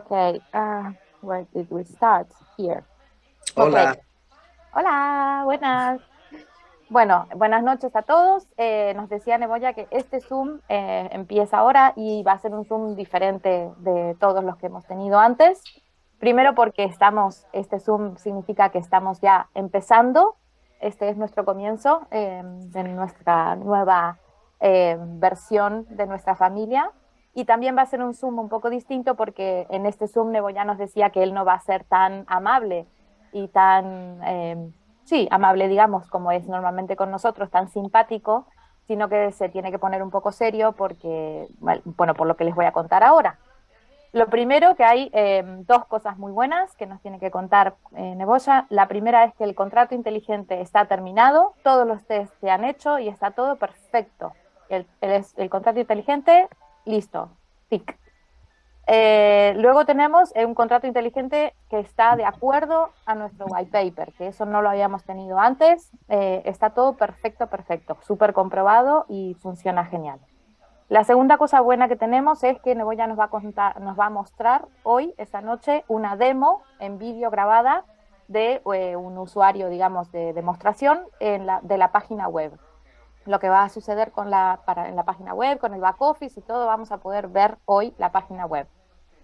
Okay, uh, where did we start? Here. Hola. Okay. Hola, buenas. Bueno, buenas noches a todos. Eh, nos decía Neboya que este Zoom eh, empieza ahora y va a ser un Zoom diferente de todos los que hemos tenido antes. Primero porque estamos, este Zoom significa que estamos ya empezando. Este es nuestro comienzo eh, de nuestra nueva versión de nuestra familia. Y también va a ser un Zoom un poco distinto porque en este Zoom ya nos decía que él no va a ser tan amable y tan, eh, sí, amable digamos, como es normalmente con nosotros, tan simpático, sino que se tiene que poner un poco serio porque, bueno, por lo que les voy a contar ahora. Lo primero que hay eh, dos cosas muy buenas que nos tiene que contar eh, Neboya. La primera es que el contrato inteligente está terminado, todos los test se han hecho y está todo perfecto. El, el, el contrato inteligente listo, tic. Eh, luego tenemos un contrato inteligente que está de acuerdo a nuestro white paper, que eso no lo habíamos tenido antes. Eh, está todo perfecto, perfecto, súper comprobado y funciona genial. La segunda cosa buena que tenemos es que Neboya nos va a, contar, nos va a mostrar hoy, esta noche, una demo en vídeo grabada de eh, un usuario, digamos, de demostración la, de la página web lo que va a suceder con la, para, en la página web, con el back office y todo, vamos a poder ver hoy la página web.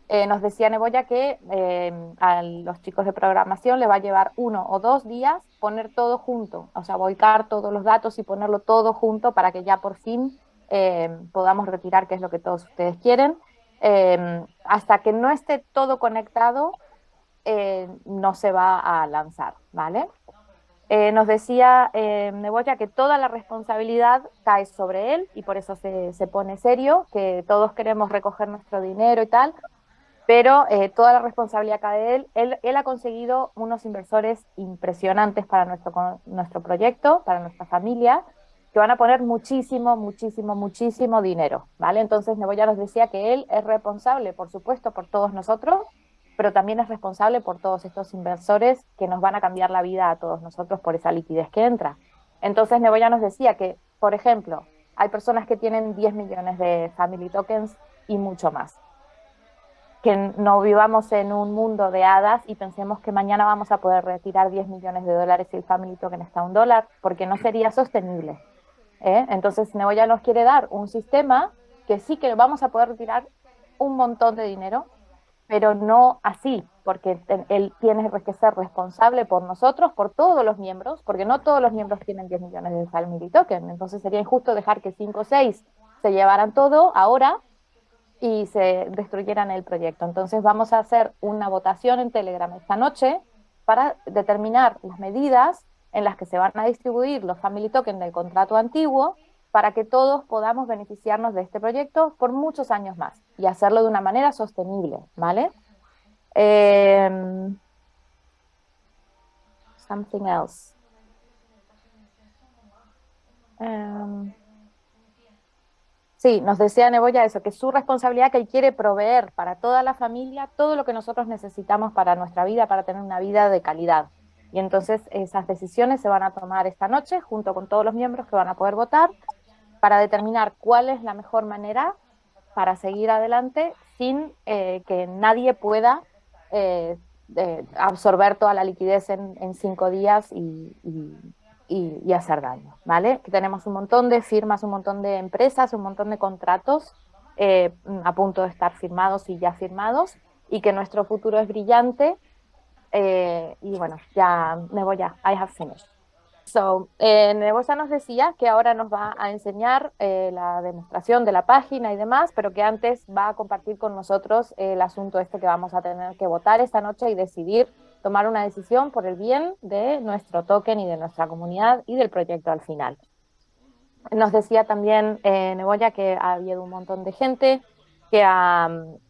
Eh, nos decía Neboya que eh, a los chicos de programación le va a llevar uno o dos días poner todo junto, o sea, volcar todos los datos y ponerlo todo junto para que ya por fin eh, podamos retirar, que es lo que todos ustedes quieren. hasta que no esté todo conectado, no se va a lanzar, ¿vale? Eh, nos decía eh, Neboya que toda la responsabilidad cae sobre él y por eso se, se, pone serio, que todos queremos recoger nuestro dinero y tal, pero eh, toda la responsabilidad cae de él. él. él. ha conseguido unos inversores impresionantes para nuestro, nuestro proyecto, para nuestra familia, que van a poner muchísimo, muchísimo, muchísimo dinero, ¿vale? Entonces Neboya nos decía que él es responsable, por supuesto, por todos nosotros, pero también es responsable por todos estos inversores que nos van a cambiar la vida a todos nosotros por esa liquidez que entra. Entonces Neboya nos decía que, por ejemplo, hay personas que tienen 10 millones de family tokens y mucho más. Que no vivamos en un mundo de hadas y pensemos que mañana vamos a poder retirar 10 millones de dólares si el family token está a un dólar, porque no sería sostenible. ¿eh? Entonces Neboya nos quiere dar un sistema que sí que vamos a poder retirar un montón de dinero pero no así, porque él tiene que ser responsable por nosotros, por todos los miembros, porque no todos los miembros tienen 10 millones de Family Token, entonces sería injusto dejar que 5 o 6 se llevaran todo ahora y se destruyeran el proyecto. Entonces vamos a hacer una votación en Telegram esta noche para determinar las medidas en las que se van a distribuir los Family Token del contrato antiguo para que todos podamos beneficiarnos de este proyecto por muchos años más y hacerlo de una manera sostenible, ¿vale? Eh, something else. Um, sí, nos decía Neboya eso, que es su responsabilidad que él quiere proveer para toda la familia todo lo que nosotros necesitamos para nuestra vida, para tener una vida de calidad. Y entonces esas decisiones se van a tomar esta noche junto con todos los miembros que van a poder votar para determinar cuál es la mejor manera para seguir adelante sin eh, que nadie pueda eh, absorber toda la liquidez en, cinco días y, hacer daño, ¿vale? Que tenemos un montón de firmas, un montón de empresas, un montón de contratos eh, a punto de estar firmados y ya firmados y que nuestro futuro es brillante y bueno, ya me voy ya, I have finished. So, eh, nos decía que ahora nos va a enseñar eh, la demostración de la página y demás, pero que antes va a compartir con nosotros el asunto este que vamos a tener que votar esta noche y decidir tomar una decisión por el bien de nuestro token y de nuestra comunidad y del proyecto al final. Nos decía también eh, Neboya que ha habido un montón de gente que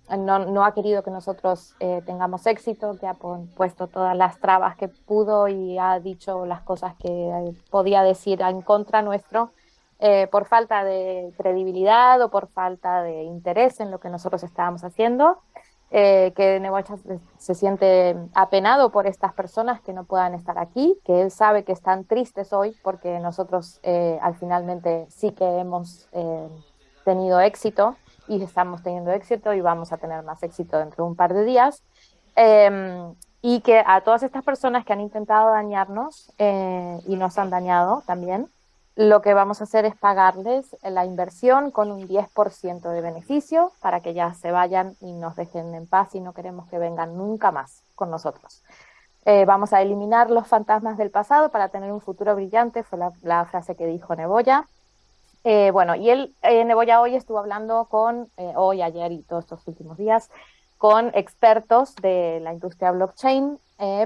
no, ha querido que nosotros eh, tengamos éxito, que ha puesto todas las trabas que pudo y ha dicho las cosas que podía decir en contra nuestro, eh, por falta de credibilidad o por falta de interés en lo que nosotros estábamos haciendo, eh, que Nebocha se, siente apenado por estas personas que no puedan estar aquí, que él sabe que están tristes hoy porque nosotros al finalmente sí que hemos tenido éxito y estamos teniendo éxito y vamos a tener más éxito dentro de un par de días. Em, y que a todas estas personas que han intentado dañarnos eh, y nos han dañado también, lo que vamos a hacer es pagarles la inversión con un 10% de beneficio para que ya se vayan y nos dejen en paz y no queremos que vengan nunca más con nosotros. Eh, vamos a eliminar los fantasmas del pasado para tener un futuro brillante, fue la, frase que dijo Neboya. Eh, bueno, y él, eh, Neboya hoy estuvo hablando con, hoy, ayer y todos estos últimos días, con expertos de la industria blockchain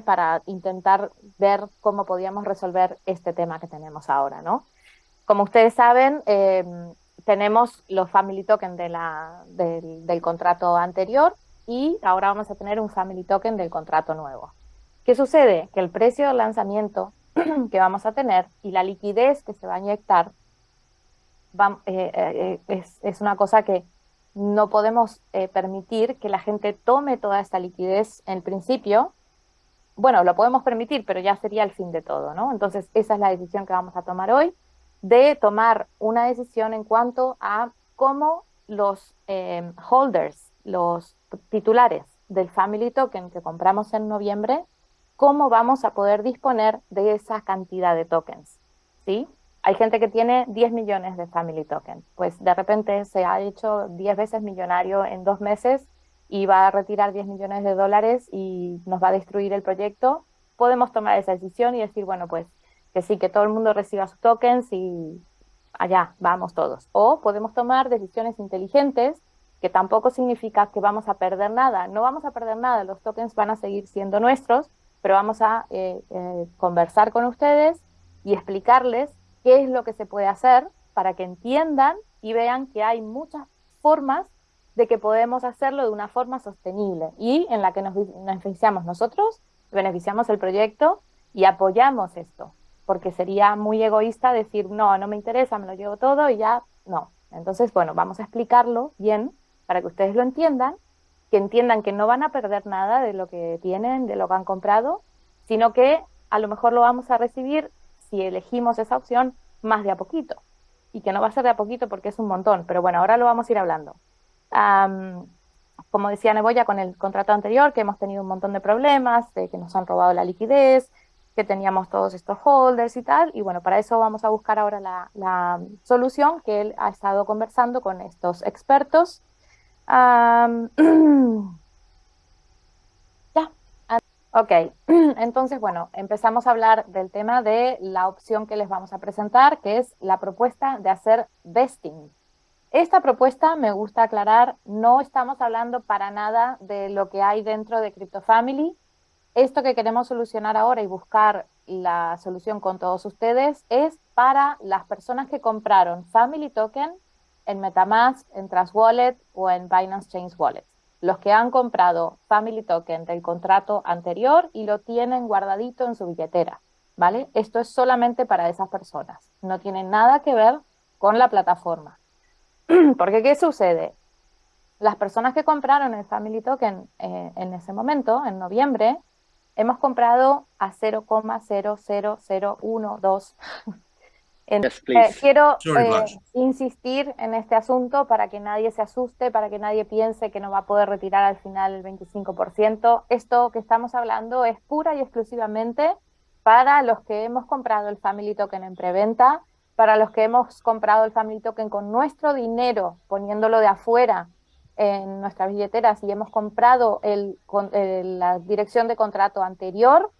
para intentar ver cómo podíamos resolver este tema que tenemos ahora, ¿no? Como ustedes saben, eh, tenemos los family token de la, del, contrato anterior y ahora vamos a tener un family token del contrato nuevo. ¿Qué sucede? Que el precio de lanzamiento que vamos a tener y la liquidez que se va a inyectar eh, eh, es, es, una cosa que no podemos permitir que la gente tome toda esta liquidez en principio. Bueno, lo podemos permitir, pero ya sería el fin de todo, ¿no? Entonces, esa es la decisión que vamos a tomar hoy de tomar una decisión en cuanto a cómo los eh, holders, los titulares del Family Token que compramos en noviembre, cómo vamos a poder disponer de esa cantidad de tokens. ¿sí? Hay gente que tiene 10 millones de Family Token, pues de repente se ha hecho 10 veces millonario en dos meses y va a retirar 10 millones de dólares y nos va a destruir el proyecto. Podemos tomar esa decisión y decir, bueno, pues que sí, que todo el mundo reciba sus tokens y allá, vamos todos. O podemos tomar decisiones inteligentes, que tampoco significa que vamos a perder nada. No vamos a perder nada, los tokens van a seguir siendo nuestros, pero vamos a eh, eh, conversar con ustedes y explicarles qué es lo que se puede hacer para que entiendan y vean que hay muchas formas de que podemos hacerlo de una forma sostenible y en la que nos beneficiamos nosotros, beneficiamos el proyecto y apoyamos esto porque sería muy egoísta decir, no, no me interesa, me lo llevo todo y ya, no. Entonces, bueno, vamos a explicarlo bien para que ustedes lo entiendan, que entiendan que no van a perder nada de lo que tienen, de lo que han comprado, sino que a lo mejor lo vamos a recibir, si elegimos esa opción, más de a poquito. Y que no va a ser de a poquito porque es un montón, pero bueno, ahora lo vamos a ir hablando. como decía Neboya con el contrato anterior, que hemos tenido un montón de problemas, de que nos han robado la liquidez, que teníamos todos estos holders y tal, y bueno, para eso vamos a buscar ahora la, solución que él ha estado conversando con estos expertos. Ok, entonces, bueno, empezamos a hablar del tema de la opción que les vamos a presentar, que es la propuesta de hacer vesting. Esta propuesta, me gusta aclarar, no estamos hablando para nada de lo que hay dentro de CryptoFamily, esto que queremos solucionar ahora y buscar la solución con todos ustedes es para las personas que compraron Family Token en Metamask, en Trust Wallet o en Binance Chain Wallet. Los que han comprado Family Token del contrato anterior y lo tienen guardadito en su billetera, ¿vale? Esto es solamente para esas personas. No tiene nada que ver con la plataforma. Porque, ¿qué sucede? Las personas que compraron el Family Token eh, en ese momento, en noviembre, hemos comprado a 0,00012. Eh, quiero eh, insistir en este asunto para que nadie se asuste, para que nadie piense que no va a poder retirar al final el 25%. Esto que estamos hablando es pura y exclusivamente para los que hemos comprado el Family Token en preventa, para los que hemos comprado el Family Token con nuestro dinero, poniéndolo de afuera en nuestras billeteras y hemos comprado el, la dirección de contrato anterior,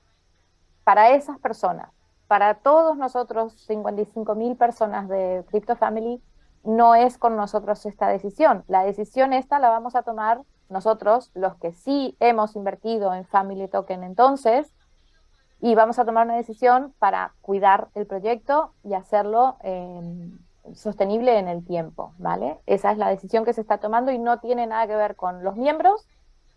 para esas personas, para todos nosotros, 55 mil personas de Crypto Family, no es con nosotros esta decisión. La decisión esta la vamos a tomar nosotros, los que sí hemos invertido en Family Token entonces, y vamos a tomar una decisión para cuidar el proyecto y hacerlo eh, sostenible en el tiempo, ¿vale? Esa es la decisión que se está tomando y no tiene nada que ver con los miembros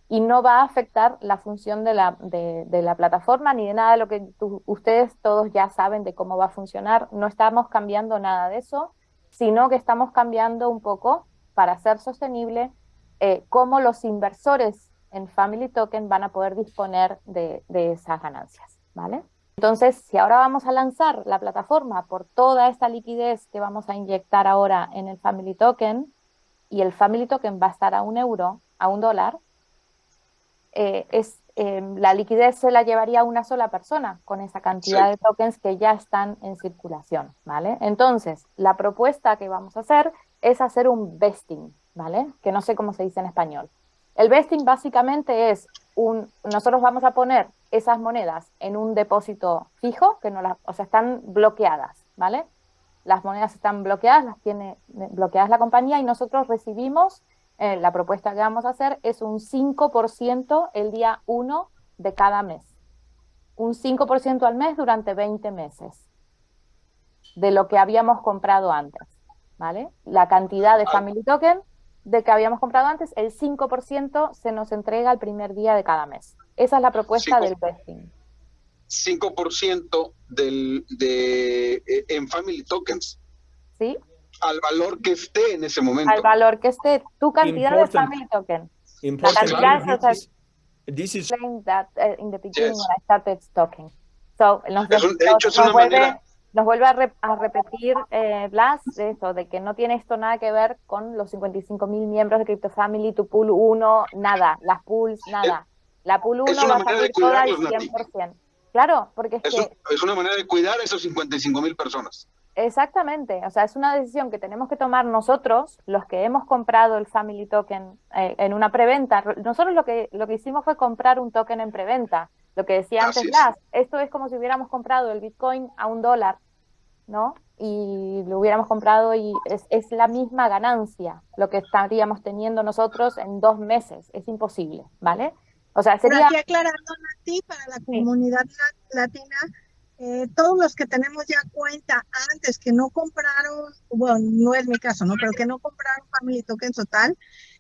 y no va a afectar la función de la, de, la plataforma ni de nada de lo que ustedes todos ya saben de cómo va a funcionar. No estamos cambiando nada de eso, sino que estamos cambiando un poco para ser sostenible eh, cómo los inversores en Family Token van a poder disponer de, de esas ganancias, ¿vale? Entonces, si ahora vamos a lanzar la plataforma por toda esta liquidez que vamos a inyectar ahora en el Family Token y el Family Token va a estar a un euro, a un dólar, eh, es, em, la liquidez se la llevaría una sola persona con esa cantidad de tokens que ya están en circulación, ¿vale? Entonces, la propuesta que vamos a hacer es hacer un vesting, ¿vale? Que no sé cómo se dice en español. El vesting básicamente es un, nosotros vamos a poner esas monedas en un depósito fijo, que no las, o sea, están bloqueadas, ¿vale? Las monedas están bloqueadas, las tiene bloqueadas la compañía y nosotros recibimos, eh, la propuesta que vamos a hacer es un 5% el día 1 de cada mes. Un 5% al mes durante 20 meses de lo que habíamos comprado antes, ¿vale? La cantidad de Family Token de que habíamos comprado antes, el 5% se nos entrega el primer día de cada mes. Esa es la propuesta del vesting. 5% del, de, eh, en Family Tokens. ¿Sí? Al valor que esté en ese momento. Al valor que esté, tu cantidad de Family Token. La cantidad this, this is that uh, in the beginning when I started talking. So, nos, es un, de hecho, es una vuelve, manera nos vuelve a, re, a repetir eh, Blas de eso, de que no tiene esto nada que ver con los 55 mil miembros de Crypto Family, tu pool 1, nada, las pools, nada. La pool 1 va a salir toda al 100%. Claro, porque es, es que... Es una manera de cuidar a esos 55 mil personas. Exactamente, o sea, es una decisión que tenemos que tomar nosotros, los que hemos comprado el Family Token eh, en una preventa. Nosotros lo que, lo que hicimos fue comprar un token en preventa. Lo que decía antes Blas, esto es como si hubiéramos comprado el Bitcoin a un dólar, ¿no? Y lo hubiéramos comprado y es, es la misma ganancia lo que estaríamos teniendo nosotros en dos meses. Es imposible, ¿vale? O sea, sería... Pero aquí aclarando, Nati, para la comunidad latina, eh, todos los que tenemos ya cuenta antes que no compraron, bueno, no es mi caso, ¿no? Pero que no compraron Family Token total,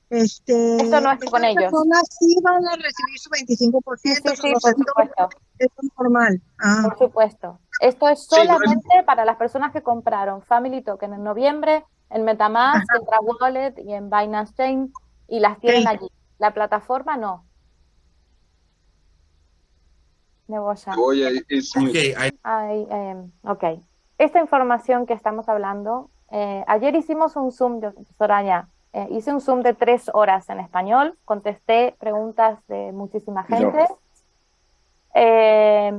este, Esto no es con ellos. personas sí van a recibir su 25%, sí, sí, sí, por supuesto. es normal. Ah. Por supuesto. Esto es solamente sí, para las personas que compraron Family Token en noviembre, en Metamask, Ajá. en Wallet y en Binance Chain, y las tienen allí. La plataforma no. Neboya. Okay, I... eh, ok. Esta información que estamos hablando, eh, ayer hicimos un Zoom, Soraya, eh, hice un Zoom de tres horas en español, contesté preguntas de muchísima gente. Eh,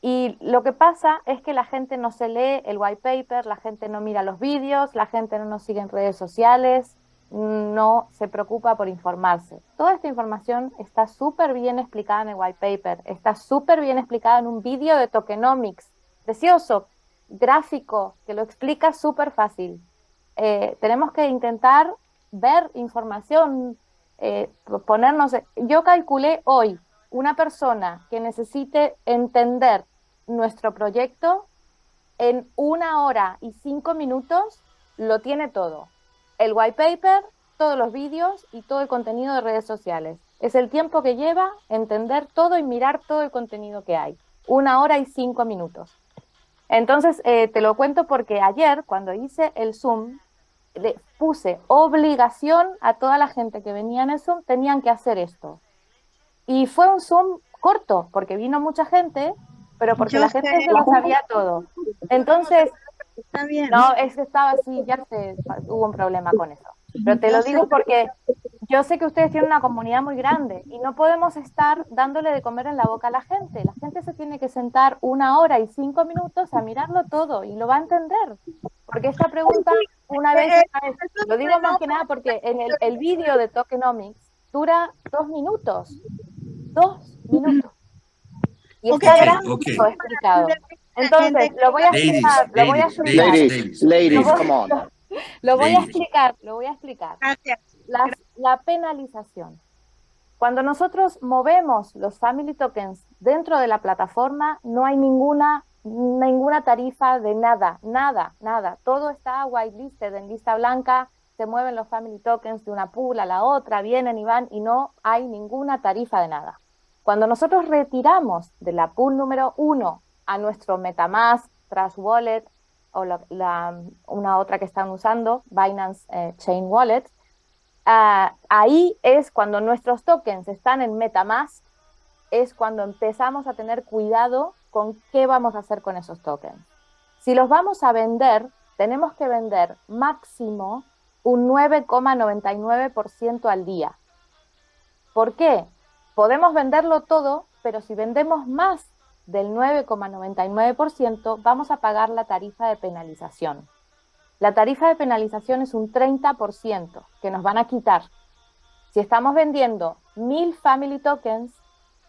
y lo que pasa es que la gente no se lee el white paper, la gente no mira los vídeos, la gente no nos sigue en redes sociales, no se preocupa por informarse. Toda esta información está súper bien explicada en el white paper, está súper bien explicada en un vídeo de tokenomics, precioso, gráfico, que lo explica súper fácil. Eh, tenemos que intentar ver información, eh, ponernos... Yo calculé hoy una persona que necesite entender nuestro proyecto en una hora y cinco minutos lo tiene todo el white paper, todos los vídeos y todo el contenido de redes sociales. Es el tiempo que lleva entender todo y mirar todo el contenido que hay. Una hora y cinco minutos. Entonces, eh, te lo cuento porque ayer, cuando hice el Zoom, le puse obligación a toda la gente que venía en el Zoom, tenían que hacer esto. Y fue un Zoom corto, porque vino mucha gente, pero porque Yo la gente se lo sabía todo. Entonces, Está bien. No, es que estaba así, ya se, hubo un problema con eso. Pero te lo digo porque yo sé que ustedes tienen una comunidad muy grande y no podemos estar dándole de comer en la boca a la gente. La gente se tiene que sentar una hora y cinco minutos a mirarlo todo y lo va a entender. Porque esta pregunta, una vez, lo digo más que nada porque en el, el vídeo de Tokenomics dura dos minutos. Dos minutos. Y está Okay, gráfico okay. explicado. Entonces, lo voy a explicar, lo voy a explicar. Ladies, ladies, come on. Lo voy a explicar, lo voy a explicar. Gracias. La, la penalización. Cuando nosotros movemos los family tokens dentro de la plataforma, no hay ninguna, ninguna tarifa de nada, nada, nada. Todo está whitelisted en lista blanca, se mueven los family tokens de una pool a la otra, vienen y van y no hay ninguna tarifa de nada. Cuando nosotros retiramos de la pool número uno a nuestro Metamask, Trash Wallet o una otra que están usando, Binance eh, Chain Wallet, uh, ahí es cuando nuestros tokens están en Metamask, es cuando empezamos a tener cuidado con qué vamos a hacer con esos tokens. Si los vamos a vender, tenemos que vender máximo un 9,99% al día. ¿Por qué? Podemos venderlo todo, pero si vendemos más del 9,99% vamos a pagar la tarifa de penalización. La tarifa de penalización es un 30% que nos van a quitar. Si estamos vendiendo 1000 Family Tokens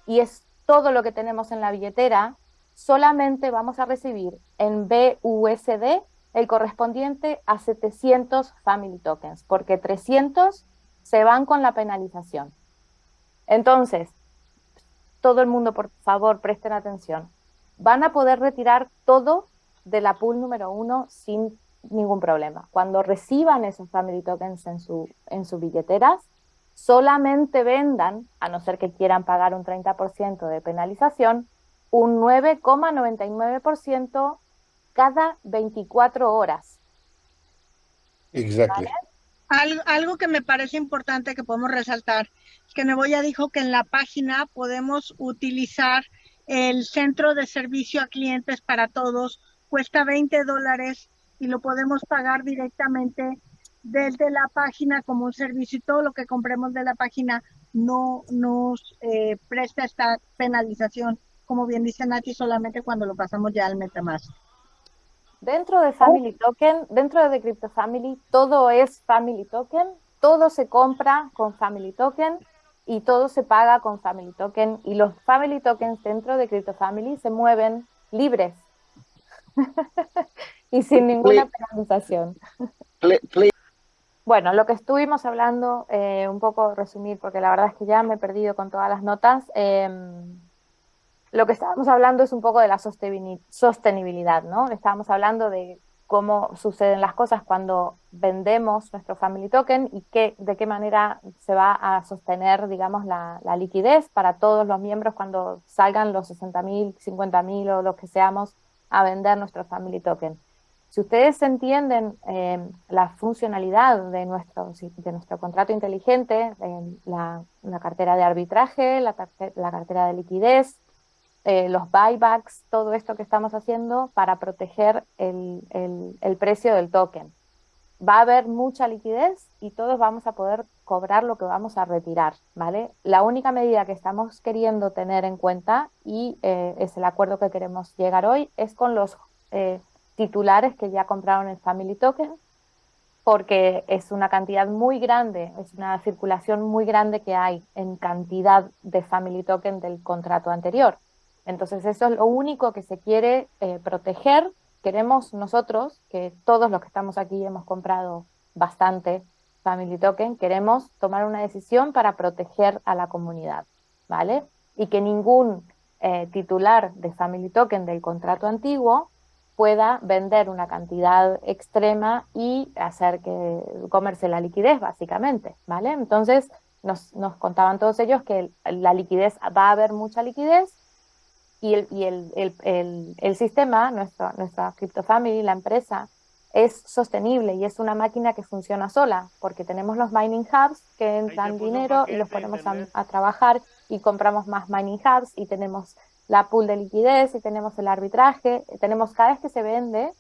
y es todo lo que tenemos en la billetera, solamente vamos a recibir en BUSD el correspondiente a 700 Family Tokens, porque 300 se van con la penalización. Entonces, todo el mundo, por favor, presten atención. Van a poder retirar todo de la pool número uno sin ningún problema. Cuando reciban esos Family Tokens en su, en sus billeteras, solamente vendan, a no ser que quieran pagar un 30% de penalización, un 9,99% cada 24 horas. Exacto. Algo, algo, que me parece importante que podemos resaltar es que Neboya dijo que en la página podemos utilizar el centro de servicio a clientes para todos, cuesta 20 dólares y lo podemos pagar directamente desde la página como un servicio y todo lo que compremos de la página no nos eh, presta esta penalización, como bien dice Nati, solamente cuando lo pasamos ya al MetaMask. Dentro de Family Token, dentro de Crypto Family, todo es Family Token, todo se compra con Family Token y todo se paga con Family Token y los Family Tokens dentro de Crypto Family se mueven libres y sin ninguna penalización. Bueno, lo que estuvimos hablando, eh, un poco resumir, porque la verdad es que ya me he perdido con todas las notas. Em, lo que estábamos hablando es un poco de la sostenibilidad, ¿no? Estábamos hablando de cómo suceden las cosas cuando vendemos nuestro Family Token y qué, de qué manera se va a sostener, digamos, la, liquidez para todos los miembros cuando salgan los 60.000, 50.000 o los que seamos a vender nuestro Family Token. Si ustedes entienden eh, la funcionalidad de nuestro, de nuestro contrato inteligente, la, cartera de arbitraje, la, la cartera de liquidez, eh, los buybacks, todo esto que estamos haciendo para proteger el, el, precio del token. Va a haber mucha liquidez y todos vamos a poder cobrar lo que vamos a retirar, ¿vale? La única medida que estamos queriendo tener en cuenta, y eh, es el acuerdo que queremos llegar hoy, es con los eh, titulares que ya compraron el Family Token, porque es una cantidad muy grande, es una circulación muy grande que hay en cantidad de Family Token del contrato anterior. Entonces eso es lo único que se quiere eh, proteger. Queremos nosotros, que todos los que estamos aquí hemos comprado bastante Family Token, queremos tomar una decisión para proteger a la comunidad, ¿vale? Y que ningún eh, titular de Family Token del contrato antiguo pueda vender una cantidad extrema y hacer que comerse la liquidez, básicamente, ¿vale? Entonces, nos, nos contaban todos ellos que la liquidez, va a haber mucha liquidez, y el, y el, el, el, sistema, nuestro, nuestra CryptoFamily, la empresa, es sostenible y es una máquina que funciona sola, porque tenemos los mining hubs que entran dinero y los ponemos a, trabajar y compramos más mining hubs y tenemos la pool de liquidez y tenemos el arbitraje, tenemos cada vez que se vende,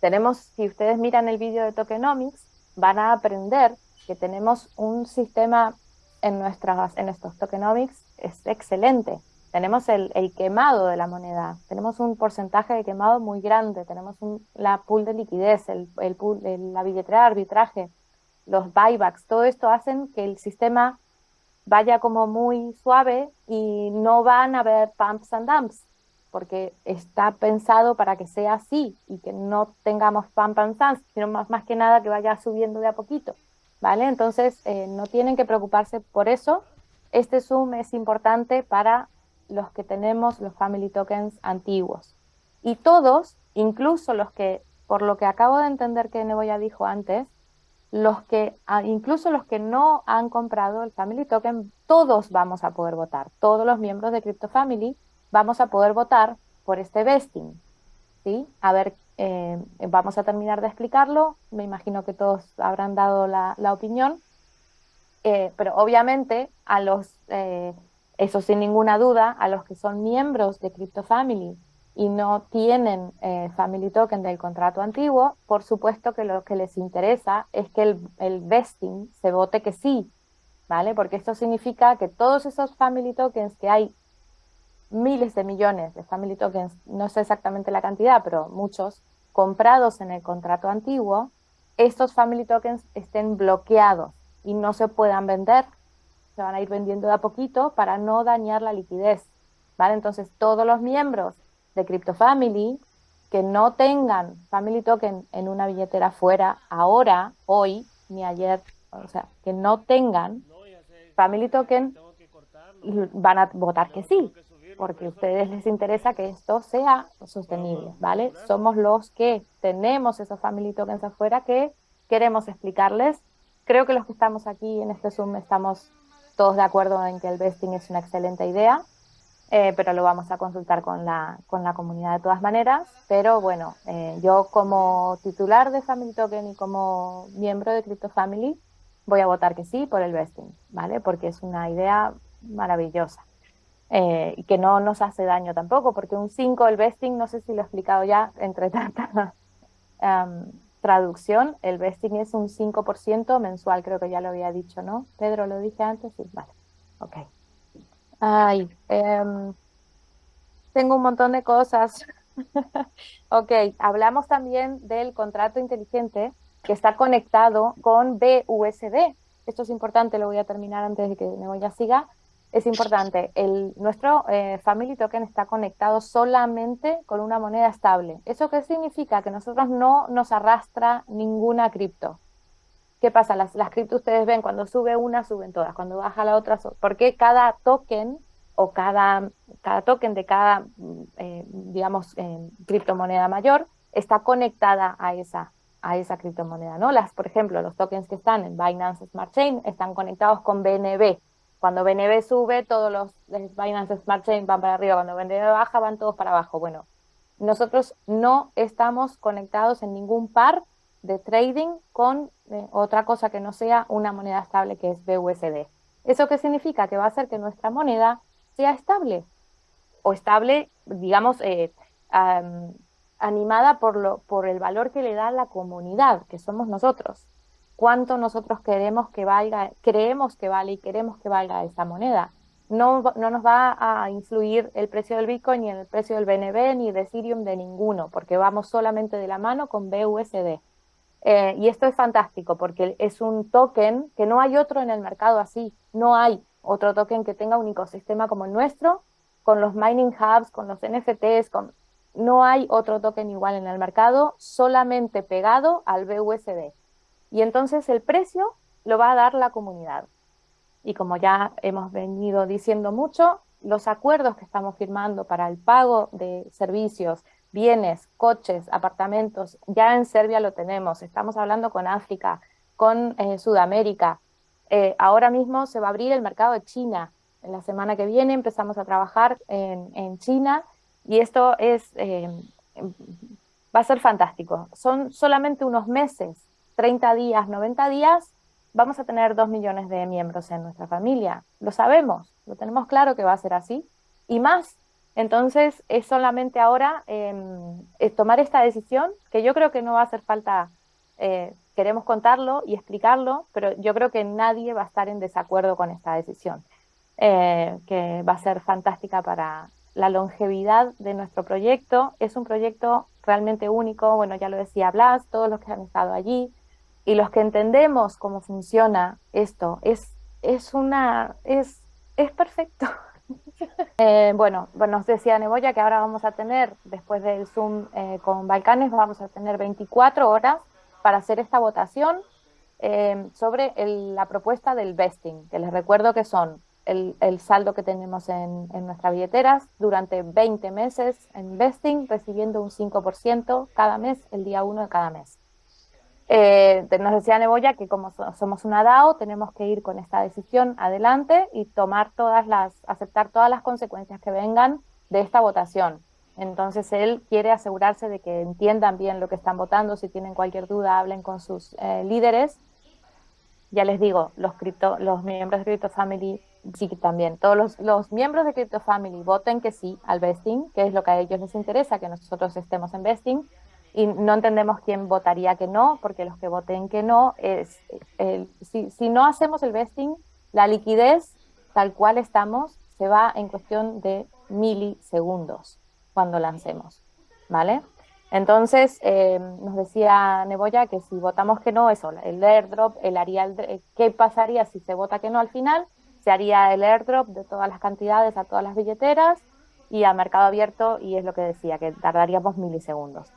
tenemos, si ustedes miran el vídeo de Tokenomics, van a aprender que tenemos un sistema en, nuestras, en estos Tokenomics, es excelente, tenemos el, quemado de la moneda, tenemos un porcentaje de quemado muy grande, tenemos la pool de liquidez, el, el pool, la billetera de arbitraje, los buybacks, todo esto hacen que el sistema vaya como muy suave y no van a haber pumps and dumps, porque está pensado para que sea así y que no tengamos pumps and dumps, sino más, más que nada que vaya subiendo de a poquito, ¿vale? Entonces eh, no tienen que preocuparse por eso. Este Zoom es importante para los que tenemos los family tokens antiguos. Y todos, incluso los que, por lo que acabo de entender que Neboya dijo antes, los que, ah, incluso los que no han comprado el family token, todos vamos a poder votar. Todos los miembros de Crypto Family vamos a poder votar por este vesting. ¿sí? A ver, eh, vamos a terminar de explicarlo. Me imagino que todos habrán dado la, opinión. Eh, pero obviamente a los eh, eso sin ninguna duda, a los que son miembros de Crypto Family y no tienen eh, Family Token del contrato antiguo, por supuesto que lo que les interesa es que el, el vesting se vote que sí, ¿vale? Porque esto significa que todos esos Family Tokens que hay miles de millones de Family Tokens, no sé exactamente la cantidad, pero muchos, comprados en el contrato antiguo, estos Family Tokens estén bloqueados y no se puedan vender, se van a ir vendiendo de a poquito para no dañar la liquidez, ¿vale? Entonces todos los miembros de CryptoFamily que no tengan Family Token en una billetera fuera ahora, hoy, ni ayer, o sea, que no tengan Family Token, van a votar que sí, porque a ustedes les interesa que esto sea sostenible, ¿vale? Somos los que tenemos esos Family Tokens afuera que queremos explicarles. Creo que los que estamos aquí en este Zoom estamos todos de acuerdo en que el vesting es una excelente idea, eh, pero lo vamos a consultar con la, con la comunidad de todas maneras. Pero bueno, eh, yo como titular de Family Token y como miembro de Crypto Family voy a votar que sí por el vesting, ¿vale? Porque es una idea maravillosa. Eh, y que no nos hace daño tampoco, porque un 5 el vesting, no sé si lo he explicado ya entre tanta traducción, el vesting es un 5% mensual, creo que ya lo había dicho, ¿no? Pedro, ¿lo dije antes? Sí, vale, ok. Ay, em, tengo un montón de cosas. ok, hablamos también del contrato inteligente que está conectado con BUSD. Esto es importante, lo voy a terminar antes de que me voy a siga es importante, el, nuestro eh, Family Token está conectado solamente con una moneda estable. ¿Eso qué significa? Que nosotros no nos arrastra ninguna cripto. ¿Qué pasa? Las, las cripto ustedes ven, cuando sube una, suben todas, cuando baja la otra, porque cada token o cada, cada token de cada, mm, eh, digamos, eh, criptomoneda mayor está conectada a esa, a esa criptomoneda, ¿no? Las, por ejemplo, los tokens que están en Binance Smart Chain están conectados con BNB, cuando BNB sube, todos los Binance Smart Chain van para arriba, cuando BNB baja, van todos para abajo. Bueno, nosotros no estamos conectados en ningún par de trading con eh, otra cosa que no sea una moneda estable que es BUSD. ¿Eso qué significa? Que va a hacer que nuestra moneda sea estable o estable, digamos, eh, animada por, lo, por el valor que le da la comunidad, que somos nosotros cuánto nosotros queremos que valga, creemos que vale y queremos que valga esa moneda. No, no nos va a influir el precio del Bitcoin ni el precio del BNB ni de Ethereum de ninguno, porque vamos solamente de la mano con BUSD. Eh, y esto es fantástico porque es un token que no hay otro en el mercado así, no hay otro token que tenga un ecosistema como el nuestro, con los mining hubs, con los NFTs, con... no hay otro token igual en el mercado, solamente pegado al BUSD. Y entonces el precio lo va a dar la comunidad. Y como ya hemos venido diciendo mucho, los acuerdos que estamos firmando para el pago de servicios, bienes, coches, apartamentos, ya en Serbia lo tenemos, estamos hablando con África, con eh, Sudamérica, eh, ahora mismo se va a abrir el mercado de China, en la semana que viene empezamos a trabajar en, China y esto es, eh, va a ser fantástico, son solamente unos meses 30 días, 90 días, vamos a tener 2 millones de miembros en nuestra familia. Lo sabemos, lo tenemos claro que va a ser así. Y más, entonces es solamente ahora em, tomar esta decisión, que yo creo que no va a hacer falta, eh, queremos contarlo y explicarlo, pero yo creo que nadie va a estar en desacuerdo con esta decisión, eh, que va a ser fantástica para la longevidad de nuestro proyecto. Es un proyecto realmente único, bueno, ya lo decía Blas, todos los que han estado allí, y los que entendemos cómo funciona esto, es, es una, es, es perfecto. eh, bueno, nos decía Neboya que ahora vamos a tener, después del Zoom eh, con Balcanes, vamos a tener 24 horas para hacer esta votación eh, sobre la propuesta del vesting, que les recuerdo que son el, el saldo que tenemos en, en nuestras billeteras durante 20 meses en vesting, recibiendo un 5% cada mes, el día 1 de cada mes. Eh, nos decía Neboya que como somos una DAO tenemos que ir con esta decisión adelante y tomar todas las, aceptar todas las consecuencias que vengan de esta votación. Entonces él quiere asegurarse de que entiendan bien lo que están votando, si tienen cualquier duda hablen con sus eh, líderes. Ya les digo, los, cripto, los miembros de Crypto Family sí también, todos los, los miembros de Crypto Family voten que sí al vesting, que es lo que a ellos les interesa, que nosotros estemos en vesting, y no entendemos quién votaría que no, porque los que voten que no, es, el, si, si no hacemos el vesting, la liquidez tal cual estamos se va en cuestión de milisegundos cuando lancemos, ¿vale? Entonces, eh, nos decía Neboya que si votamos que no, eso, el airdrop, el haría el, ¿qué pasaría si se vota que no al final? Se haría el airdrop de todas las cantidades a todas las billeteras y a mercado abierto, y es lo que decía, que tardaríamos milisegundos.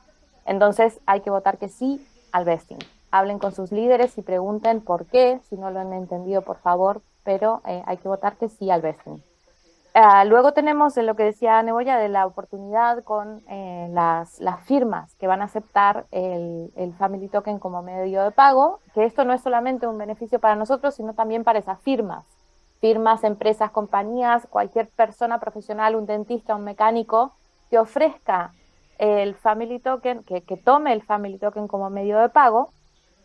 Entonces, hay que votar que sí al vesting. Hablen con sus líderes y pregunten por qué, si no lo han entendido, por favor, pero eh, hay que votar que sí al vesting. Uh, luego tenemos lo que decía Neboya de la oportunidad con eh, las, las, firmas que van a aceptar el, el, Family Token como medio de pago, que esto no es solamente un beneficio para nosotros, sino también para esas firmas. Firmas, empresas, compañías, cualquier persona profesional, un dentista, un mecánico, que ofrezca el Family Token, que, tome el Family Token como medio de pago,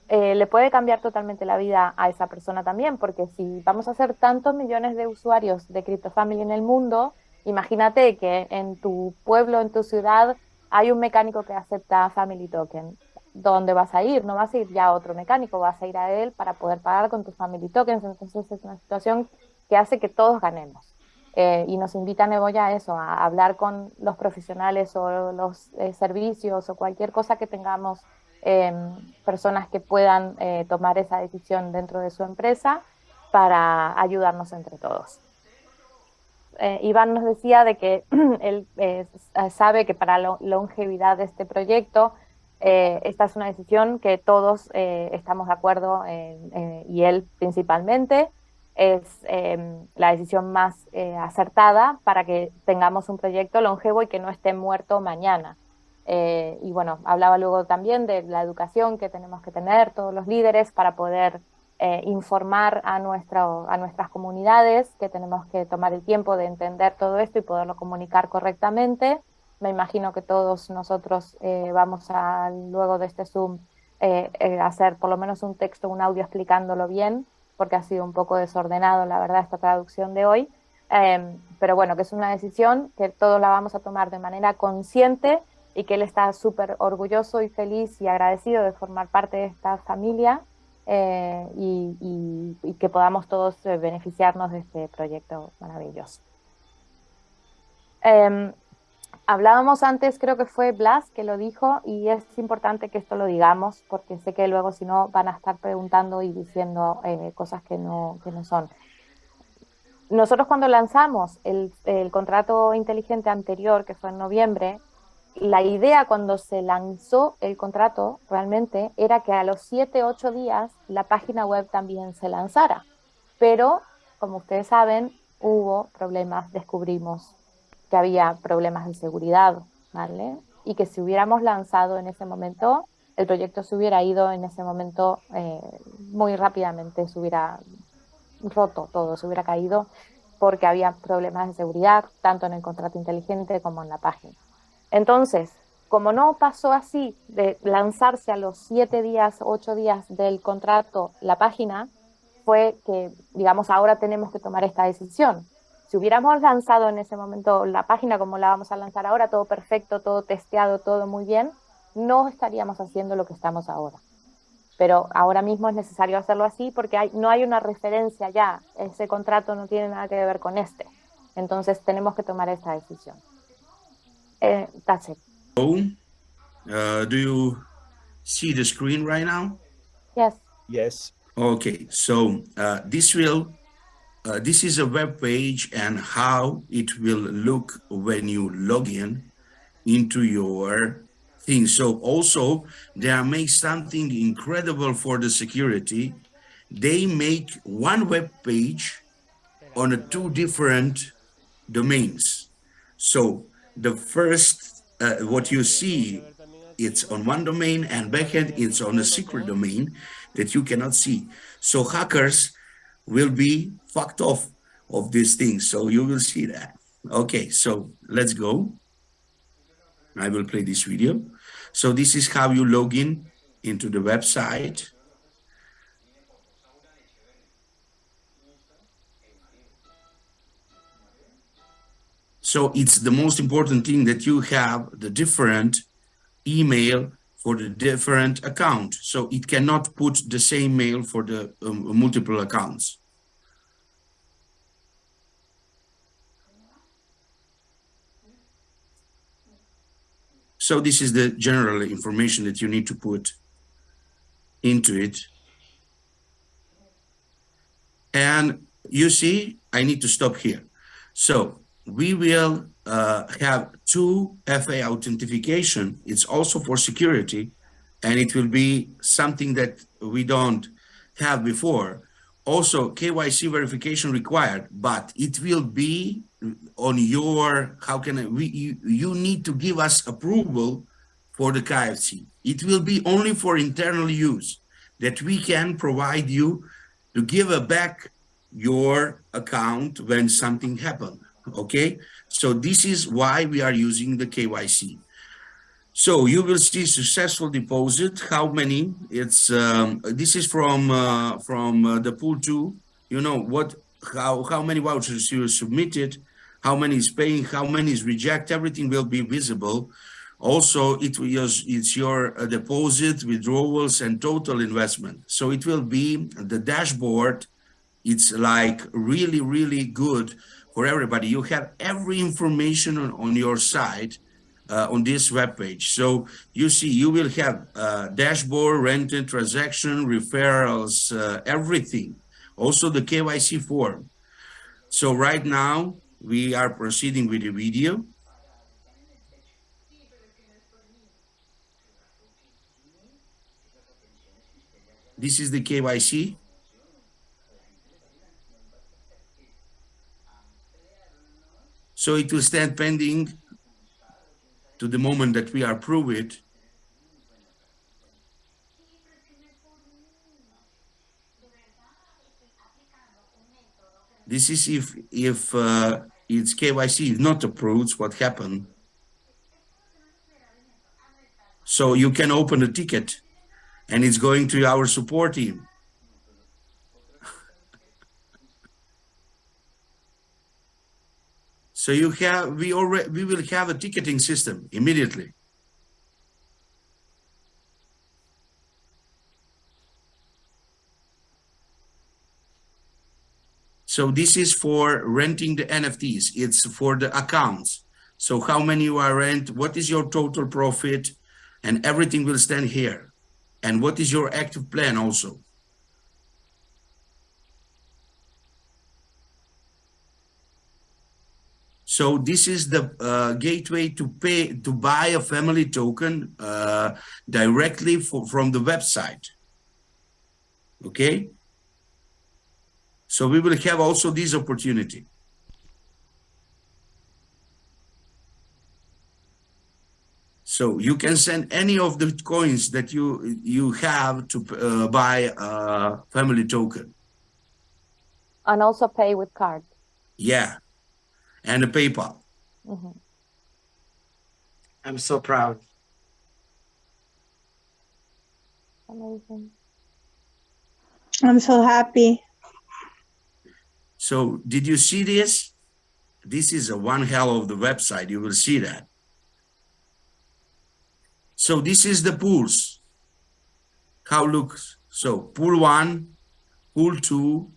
eh, le puede cambiar totalmente la vida a esa persona también, porque si vamos a ser tantos millones de usuarios de CryptoFamily en el mundo, imagínate que en tu pueblo, en tu ciudad, hay un mecánico que acepta Family Token. ¿Dónde vas a ir? No vas a ir ya a otro mecánico, vas a ir a él para poder pagar con tus Family Tokens. Entonces es una situación que hace que todos ganemos. Eh, y nos invita Neboya a eso, a hablar con los profesionales o los eh, servicios o cualquier cosa que tengamos eh, personas que puedan eh, tomar esa decisión dentro de su empresa para ayudarnos entre todos. Iván nos decía de que él sabe que para la longevidad de este proyecto esta es una decisión que todos estamos de acuerdo y él principalmente es la decisión más acertada para que tengamos un proyecto longevo y que no esté muerto mañana. Eh, y bueno, hablaba luego también de la educación que tenemos que tener todos los líderes para poder eh, informar a, nuestro, a nuestras comunidades, que tenemos que tomar el tiempo de entender todo esto y poderlo comunicar correctamente. Me imagino que todos nosotros eh, vamos a, luego de este Zoom, hacer por lo menos un texto, un audio explicándolo bien, porque ha sido un poco desordenado, la verdad, esta traducción de hoy. pero bueno, que es una decisión que todos la vamos a tomar de manera consciente y que él está súper orgulloso y feliz y agradecido de formar parte de esta familia eh, y, que podamos todos eh, beneficiarnos de este proyecto maravilloso. Eh, hablábamos antes, creo que fue Blas que lo dijo y es importante que esto lo digamos porque sé que luego si no van a estar preguntando y diciendo eh, cosas que no, que no son. Nosotros cuando lanzamos el, el contrato inteligente anterior, que fue en noviembre, la idea cuando se lanzó el contrato realmente era que a los 7, 8 días la página web también se lanzara. Pero, como ustedes saben, hubo problemas, descubrimos que había problemas de seguridad, ¿vale? Y que si hubiéramos lanzado en ese momento, el proyecto se hubiera ido en ese momento eh, muy rápidamente, se hubiera roto todo, se hubiera caído porque había problemas de seguridad, tanto en el contrato inteligente como en la página. Entonces, como no pasó así de lanzarse a los siete días, ocho días del contrato la página, fue que, digamos, ahora tenemos que tomar esta decisión. Si hubiéramos lanzado en ese momento la página como la vamos a lanzar ahora, todo perfecto, todo testeado, todo muy bien, no estaríamos haciendo lo que estamos ahora. Pero ahora mismo es necesario hacerlo así porque hay, no hay una referencia ya, ese contrato no tiene nada que ver con este. Entonces tenemos que tomar esta decisión. That's it. Oh, uh, do you see the screen right now? Yes. Yes. Okay, so uh, this will, uh, this is a web page and how it will look when you log in into your thing. So also they make something incredible for the security. They make one web page on a two different domains. So the first, uh, what you see, it's on one domain and backend, it's on a secret domain that you cannot see. So hackers will be fucked off of these things. So you will see that. Okay, so let's go. I will play this video. So this is how you log in into the website. So it's the most important thing that you have the different email for the different account. So it cannot put the same mail for the um, multiple accounts. So this is the general information that you need to put into it. And you see, I need to stop here. So we will uh, have two FA authentication. It's also for security, and it will be something that we don't have before. Also, KYC verification required, but it will be on your, how can I, we, you, you need to give us approval for the KFC. It will be only for internal use that we can provide you to give a back your account when something happened okay so this is why we are using the kyc so you will see successful deposit. How many? It's um, this is from uh, from uh, the pool two you know what how how many vouchers you submitted how many is paying how many is reject everything will be visible. Also it was it's your uh, deposit withdrawals and total investment. So it will be the dashboard it's like really really good for everybody. You have every information on, on your site uh, on this web page. So you see, you will have uh, dashboard, rented transaction, referrals, uh, everything. Also the KYC form. So right now we are proceeding with the video. This is the KYC. So it will stand pending to the moment that we approve it. This is if if uh, its KYC is not approved, what happened. So you can open a ticket and it's going to our support team. So you have, we already, we will have a ticketing system immediately. So this is for renting the NFTs. It's for the accounts. So how many you are rent, what is your total profit, and everything will stand here. And what is your active plan also. So this is the uh, gateway to pay to buy a family token uh, directly for, from the website. Okay. So we will have also this opportunity. So you can send any of the coins that you you have to uh, buy a family token. And also pay with card. Yeah and a PayPal. Mm -hmm. I'm so proud. Amazing. I'm so happy. So did you see this? This is a one hell of the website. You will see that. So this is the pools. How looks. So pool one, pool two,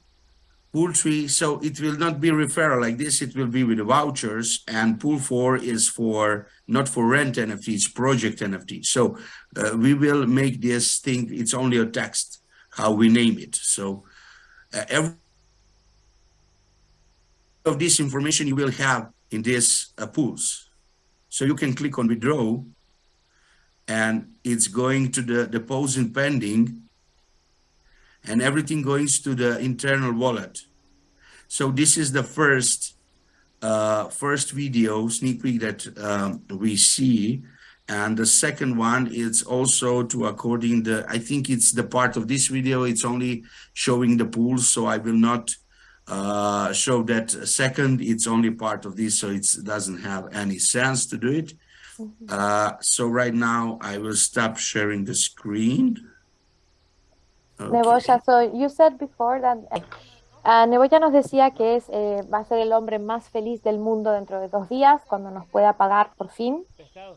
Pool three, so it will not be referral like this, it will be with the vouchers and pool four is for, not for rent NFTs, project NFT. So uh, we will make this thing, it's only a text, how we name it. So uh, every of this information you will have in these uh, pools. So you can click on withdraw and it's going to the deposit pending and everything goes to the internal wallet. So this is the first uh, first video sneak peek that um, we see. And the second one is also to according the, I think it's the part of this video, it's only showing the pools. So I will not uh, show that second, it's only part of this. So it doesn't have any sense to do it. Mm -hmm. uh, so right now I will stop sharing the screen. Okay. Nebojsa, so you said before that Uh, Neboya nos decía que es, eh, va a ser el hombre más feliz del mundo dentro de dos días, cuando nos pueda pagar por fin.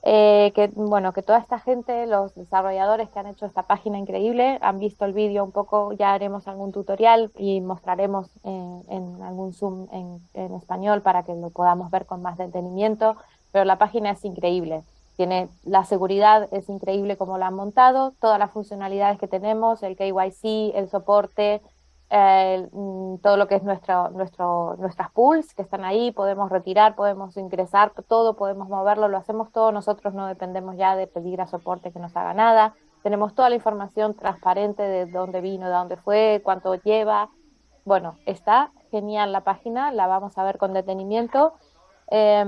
Eh, que, bueno, que toda esta gente, los desarrolladores que han hecho esta página increíble, han visto el vídeo un poco, ya haremos algún tutorial y mostraremos en, en algún Zoom en, en, español para que lo podamos ver con más detenimiento, pero la página es increíble. Tiene la seguridad, es increíble como la han montado, todas las funcionalidades que tenemos, el KYC, el soporte, eh, mm, todo lo que es nuestro, nuestro, nuestras pools que están ahí, podemos retirar, podemos ingresar, todo, podemos moverlo, lo hacemos todo, nosotros no dependemos ya de pedir a soporte que nos haga nada, tenemos toda la información transparente de dónde vino, de dónde fue, cuánto lleva, bueno, está genial la página, la vamos a ver con detenimiento. Eh,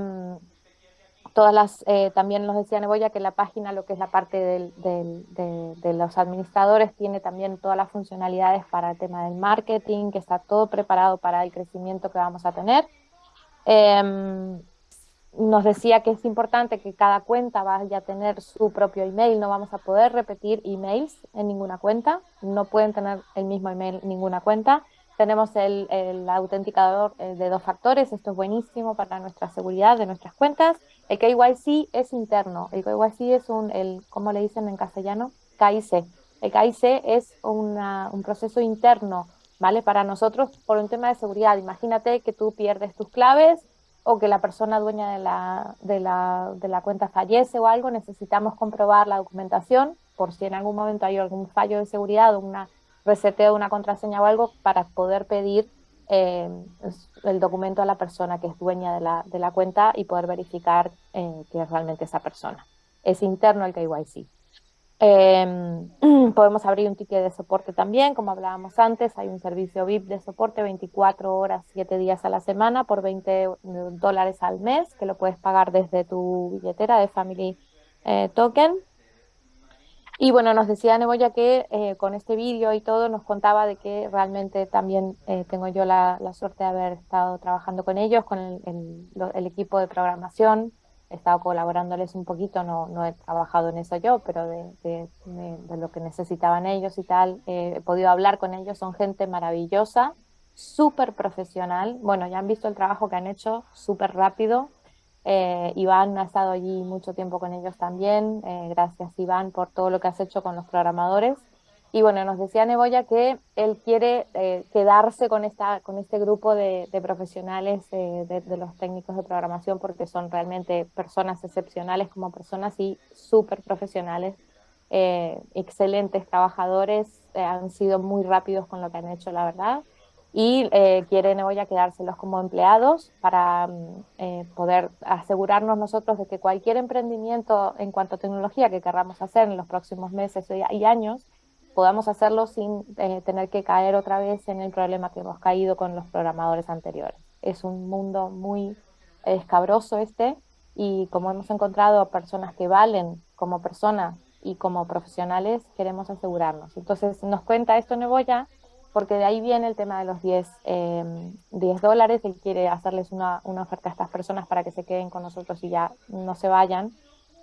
todas las, eh, también nos decía Neboya que la página, lo que es la parte del, de, los administradores, tiene también todas las funcionalidades para el tema del marketing, que está todo preparado para el crecimiento que vamos a tener. Eh, nos decía que es importante que cada cuenta vaya a tener su propio email, no vamos a poder repetir emails en ninguna cuenta, no pueden tener el mismo email en ninguna cuenta. Tenemos el, el autenticador eh, de dos factores, esto es buenísimo para nuestra seguridad de nuestras cuentas. El KYC es interno, el KYC es un, el, ¿cómo le dicen en castellano? KIC. El KIC es una, un proceso interno, ¿vale? Para nosotros por un tema de seguridad. Imagínate que tú pierdes tus claves o que la persona dueña de la, de la, de la cuenta fallece o algo, necesitamos comprobar la documentación por si en algún momento hay algún fallo de seguridad o una reseteo de una contraseña o algo para poder pedir eh, el documento a la persona que es dueña de la, de la cuenta y poder verificar eh, que es realmente esa persona. Es interno el KYC. Eh, podemos abrir un ticket de soporte también, como hablábamos antes, hay un servicio VIP de soporte 24 horas, 7 días a la semana por 20 dólares al mes, que lo puedes pagar desde tu billetera de Family eh, Token. Y bueno, nos decía Neboya que eh, con este vídeo y todo nos contaba de que realmente también eh, tengo yo la, la, suerte de haber estado trabajando con ellos, con el, el, equipo de programación, he estado colaborándoles un poquito, no, no he trabajado en eso yo, pero de, de lo que necesitaban ellos y tal, eh, he podido hablar con ellos, son gente maravillosa, súper profesional, bueno, ya han visto el trabajo que han hecho, súper rápido, eh, Iván ha estado allí mucho tiempo con ellos también. Eh, gracias, Iván, por todo lo que has hecho con los programadores. Y bueno, nos decía Neboya que él quiere eh, quedarse con, esta, con este grupo de, de profesionales, eh, de, de, los técnicos de programación, porque son realmente personas excepcionales como personas y súper profesionales, eh, excelentes trabajadores, han sido muy rápidos con lo que han hecho, la verdad y eh, quiere Neboya quedárselos como empleados para eh, poder asegurarnos nosotros de que cualquier emprendimiento en cuanto a tecnología que querramos hacer en los próximos meses y años, podamos hacerlo sin eh, tener que caer otra vez en el problema que hemos caído con los programadores anteriores. Es un mundo muy escabroso este y como hemos encontrado personas que valen como personas y como profesionales, queremos asegurarnos. Entonces nos cuenta esto Neboya porque de ahí viene el tema de los 10, eh, 10 dólares, él quiere hacerles una, oferta a estas personas para que se queden con nosotros y ya no se vayan.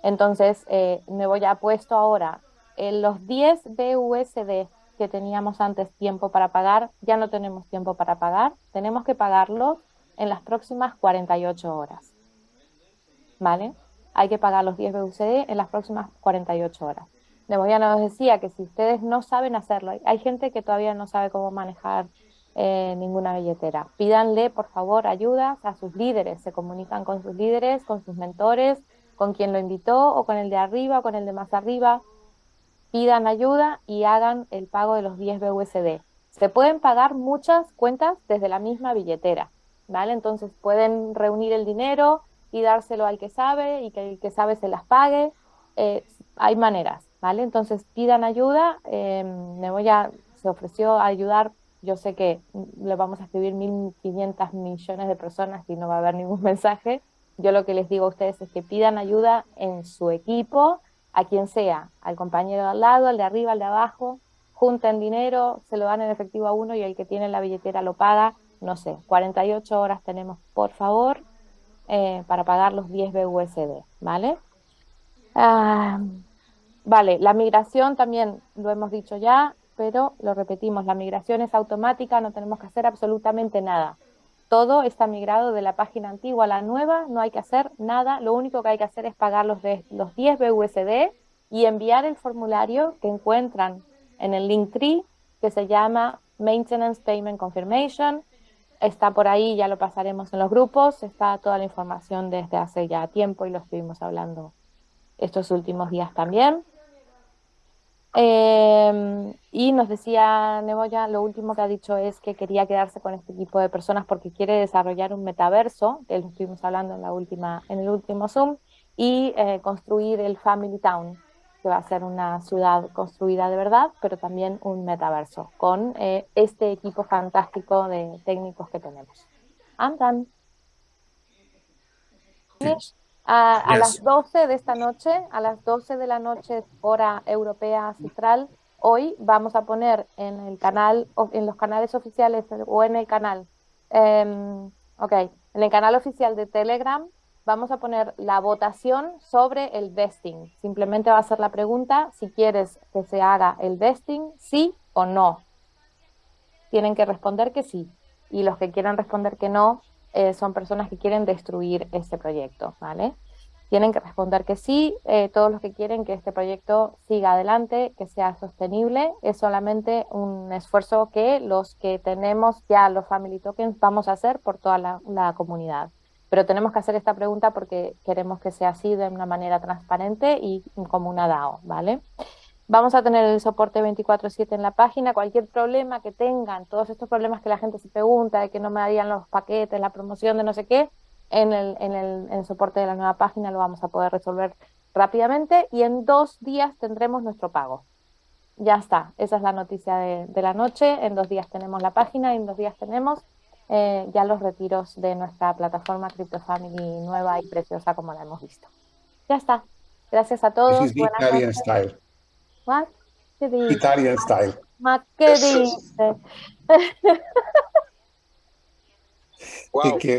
Entonces, eh, me voy a puesto ahora, en los 10 BUSD que teníamos antes tiempo para pagar, ya no tenemos tiempo para pagar, tenemos que pagarlo en las próximas 48 horas. ¿Vale? Hay que pagar los 10 BUSD en las próximas 48 horas. Neboya nos decía que si ustedes no saben hacerlo, hay gente que todavía no sabe cómo manejar eh, ninguna billetera, pídanle por favor ayuda a sus líderes, se comunican con sus líderes, con sus mentores, con quien lo invitó o con el de arriba o con el de más arriba, pidan ayuda y hagan el pago de los 10 BUSD. Se pueden pagar muchas cuentas desde la misma billetera, ¿vale? Entonces pueden reunir el dinero y dárselo al que sabe y que el que sabe se las pague. Eh, hay maneras, ¿vale? Entonces pidan ayuda, eh, Neboya se ofreció a ayudar, yo sé que le vamos a escribir 1.500 millones de personas y no va a haber ningún mensaje, yo lo que les digo a ustedes es que pidan ayuda en su equipo, a quien sea, al compañero al lado, al de arriba, al de abajo, junten dinero, se lo dan en efectivo a uno y el que tiene la billetera lo paga, no sé, 48 horas tenemos, por favor, eh, para pagar los 10 BUSD, ¿vale? Ah, Vale, la migración también lo hemos dicho ya, pero lo repetimos, la migración es automática, no tenemos que hacer absolutamente nada. Todo está migrado de la página antigua a la nueva, no hay que hacer nada, lo único que hay que hacer es pagar los, de, los 10 BUSD y enviar el formulario que encuentran en el link tree que se llama Maintenance Payment Confirmation. Está por ahí, ya lo pasaremos en los grupos, está toda la información desde hace ya tiempo y lo estuvimos hablando estos últimos días también. Eh, y nos decía Neboya, lo último que ha dicho es que quería quedarse con este equipo de personas porque quiere desarrollar un metaverso, que lo estuvimos hablando en, la última, en el último Zoom, y eh, construir el Family Town, que va a ser una ciudad construida de verdad, pero también un metaverso, con eh, este equipo fantástico de técnicos que tenemos. Andan. Yes. A, a Yes. las 12 de esta noche, a las 12 de la noche, hora europea central, hoy vamos a poner en el canal, o en los canales oficiales o en el canal, ok, en el canal oficial de Telegram, vamos a poner la votación sobre el vesting. Simplemente va a ser la pregunta si quieres que se haga el vesting, sí o no. Tienen que responder que sí. Y los que quieran responder que no, eh, son personas que quieren destruir este proyecto, ¿vale? Tienen que responder que sí, eh, todos los que quieren que este proyecto siga adelante, que sea sostenible, es solamente un esfuerzo que los que tenemos ya los Family Tokens vamos a hacer por toda la, la comunidad. Pero tenemos que hacer esta pregunta porque queremos que sea así de una manera transparente y como una DAO, ¿vale? Vamos a tener el soporte 24/7 en la página, cualquier problema que tengan, todos estos problemas que la gente se pregunta, de que no me darían los paquetes, la promoción de no sé qué, en el, en el, en el soporte de la nueva página lo vamos a poder resolver rápidamente y en dos días tendremos nuestro pago. Ya está, esa es la noticia de, de la noche, en dos días tenemos la página y en dos días tenemos eh, ya los retiros de nuestra plataforma CryptoFamily nueva y preciosa como la hemos visto. Ya está, gracias a todos. Buenas noches. Style. What? ¿Qué dice? Italian style. Ma, ¿Qué Eso es- dice? Wow. Take care.